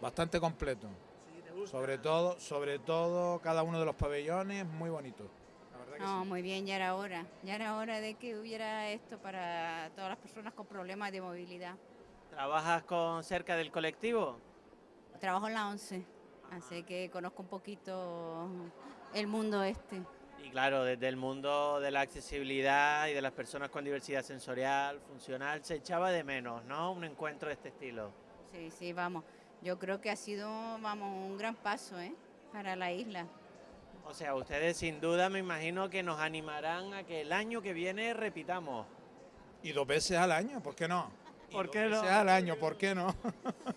Bastante completo. Sobre todo, sobre todo cada uno de los pabellones muy bonito. La verdad que No, sí. muy bien, ya era hora. Ya era hora de que hubiera esto para todas las personas con problemas de movilidad. ¿Trabajas con cerca del colectivo? Trabajo en la 11, así que conozco un poquito el mundo este. Y claro, desde el mundo de la accesibilidad y de las personas con diversidad sensorial, funcional, se echaba de menos, ¿no? Un encuentro de este estilo. Sí, sí, vamos. Yo creo que ha sido, vamos, un gran paso, ¿eh? Para la isla. O sea, ustedes sin duda me imagino que nos animarán a que el año que viene repitamos. Y dos veces al año, ¿por qué no? ¿Por dos qué no? veces al año, ¿por qué no?